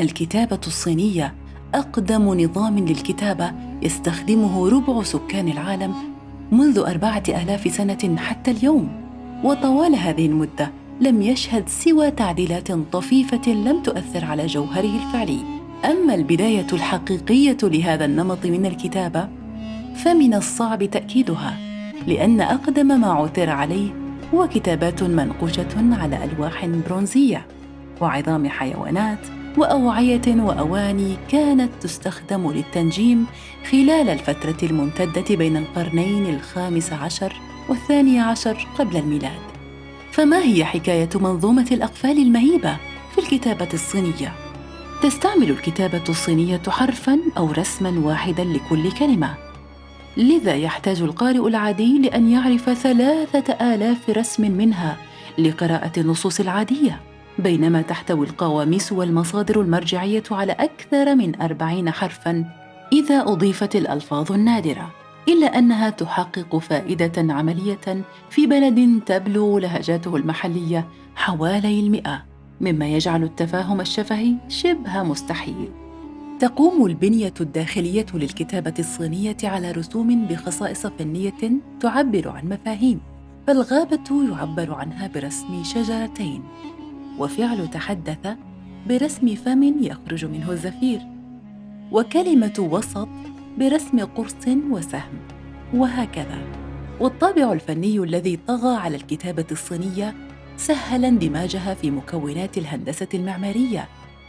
الكتابة الصينية أقدم نظام للكتابة يستخدمه ربع سكان العالم منذ أربعة آلاف سنة حتى اليوم. وطوال هذه المدة لم يشهد سوى تعديلات طفيفة لم تؤثر على جوهره الفعلي. أما البداية الحقيقية لهذا النمط من الكتابة فمن الصعب تأكيدها لأن أقدم ما عثر عليه هو كتابات منقوشة على ألواح برونزية وعظام حيوانات وأوعية وأواني كانت تستخدم للتنجيم خلال الفترة الممتدة بين القرنين الخامس عشر والثاني عشر قبل الميلاد. فما هي حكاية منظومة الأقفال المهيبة في الكتابة الصينية؟ تستعمل الكتابة الصينية حرفاً أو رسماً واحداً لكل كلمة. لذا يحتاج القارئ العادي لأن يعرف ثلاثة آلاف رسم منها لقراءة النصوص العادية. بينما تحتوي القواميس والمصادر المرجعية على أكثر من أربعين حرفاً إذا أضيفت الألفاظ النادرة إلا أنها تحقق فائدة عملية في بلد تبلغ لهجاته المحلية حوالي المئة مما يجعل التفاهم الشفهي شبه مستحيل. تقوم البنية الداخلية للكتابة الصينية على رسوم بخصائص فنية تعبر عن مفاهيم فالغابة يعبر عنها برسم شجرتين. وفعل تحدث برسم فم يخرج منه الزفير وكلمة وسط برسم قرص وسهم وهكذا. والطابع الفني الذي طغى على الكتابة الصينية سهل اندماجها في مكونات الهندسة المعمارية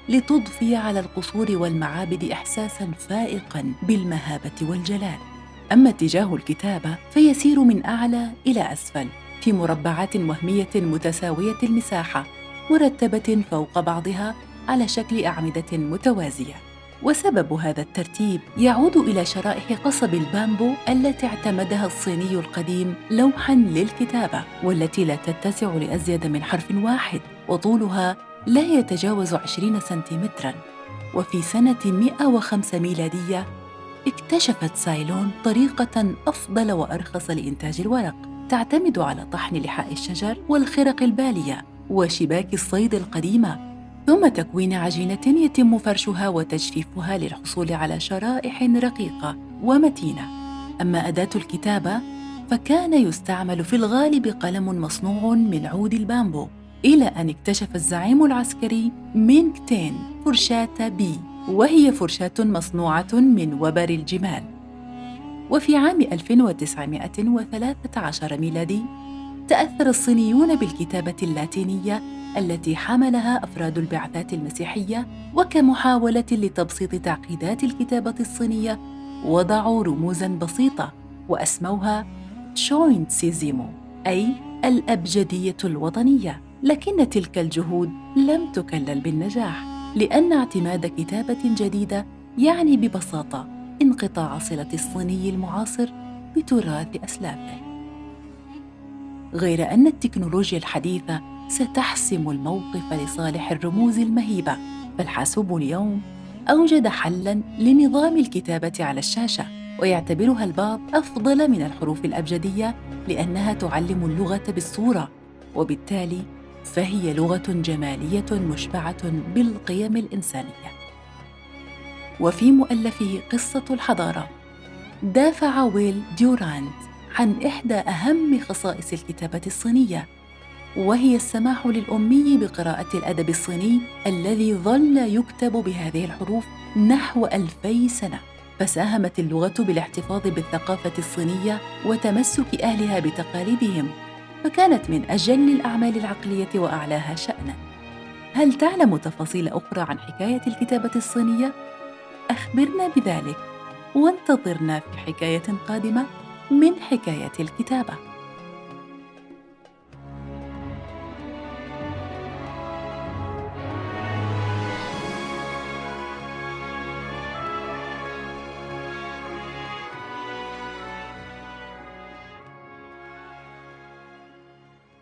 لتضفي على القصور والمعابد إحساساً فائقاً بالمهابة والجلال. أما اتجاه الكتابة فيسير من أعلى إلى أسفل في مربعات وهمية متساوية المساحة مرتبة فوق بعضها على شكل أعمدة متوازية. وسبب هذا الترتيب يعود إلى شرائح قصب البامبو التي اعتمدها الصيني القديم لوحاً للكتابة والتي لا تتسع لأزيد من حرف واحد وطولها لا يتجاوز 20 سنتيمتراً. وفي سنة 105 ميلادية اكتشفت سايلون طريقة أفضل وأرخص لإنتاج الورق تعتمد على طحن لحاء الشجر والخرق البالية. وشباك الصيد القديمة ثم تكوين عجينة يتم فرشها وتجفيفها للحصول على شرائح رقيقة ومتينة. أما أداة الكتابة فكان يستعمل في الغالب قلم مصنوع من عود البامبو إلى أن اكتشف الزعيم العسكري مينغ تين فرشاة بي وهي فرشاة مصنوعة من وبر الجمال. وفي عام 1913 ميلادي تأثر الصينيون بالكتابة اللاتينية التي حملها أفراد البعثات المسيحية وكمحاولة لتبسيط تعقيدات الكتابة الصينية وضعوا رموزاً بسيطة وأسموها شوينت سيزيمو أي الأبجدية الوطنية لكن تلك الجهود لم تكلل بالنجاح لأن اعتماد كتابة جديدة يعني ببساطة انقطاع صلة الصيني المعاصر بتراث أسلافه. غير أن التكنولوجيا الحديثة ستحسم الموقف لصالح الرموز المهيبة. فالحاسوب اليوم أوجد حلاً لنظام الكتابة على الشاشة ويعتبرها البعض أفضل من الحروف الأبجدية لأنها تعلم اللغة بالصورة وبالتالي فهي لغة جمالية مشبعة بالقيم الإنسانية. وفي مؤلفه قصة الحضارة دافع ويل ديوراند عن إحدى أهم خصائص الكتابة الصينية وهي السماح للأمي بقراءة الأدب الصيني الذي ظل يكتب بهذه الحروف نحو ألفي سنة. فساهمت اللغة بالاحتفاظ بالثقافة الصينية وتمسك أهلها بتقاليدهم فكانت من أجل الأعمال العقلية وأعلاها شأناً. هل تعلم تفاصيل أخرى عن حكاية الكتابة الصينية؟ أخبرنا بذلك وانتظرنا في حكاية قادمة. من حكاية الكتابة.